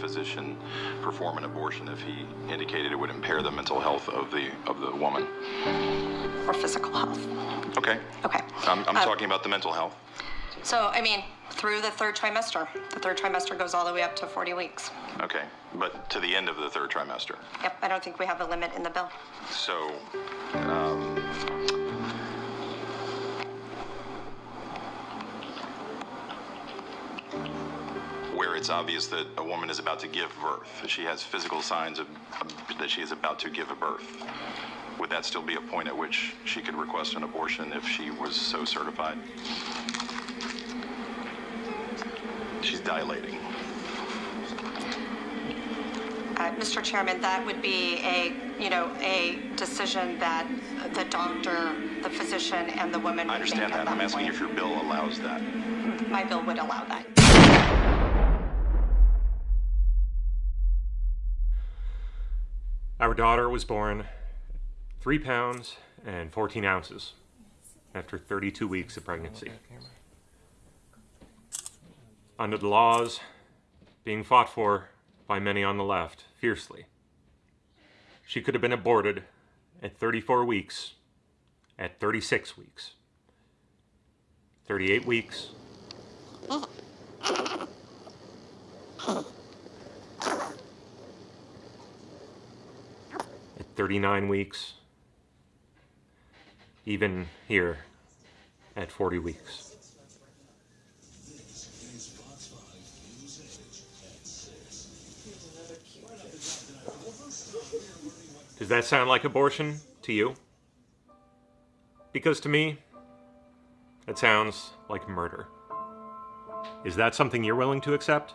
physician perform an abortion if he indicated it would impair the mental health of the of the woman? or physical health. Okay. Okay. I'm, I'm Uh, talking about the mental health. So, I mean, through the third trimester. The third trimester goes all the way up to 40 weeks. Okay, but to the end of the third trimester. Yep, I don't think we have a limit in the bill. So, um, it's obvious that a woman is about to give birth, she has physical signs of, that she is about to give a birth, would that still be a point at which she could request an abortion if she was so certified? She's dilating. Uh, Mr. Chairman, that would be a, you know, a decision that the doctor, the physician, and the woman I understand at that. I'm that asking point. if your bill allows that. My bill would allow that. Our daughter was born 3 pounds and 14 ounces after 32 weeks of pregnancy. Under the laws being fought for by many on the left fiercely, she could have been aborted at 34 weeks, at 36 weeks, 38 weeks, oh. 39 weeks, even here at 40 weeks. Does that sound like abortion to you? Because to me, it sounds like murder. Is that something you're willing to accept?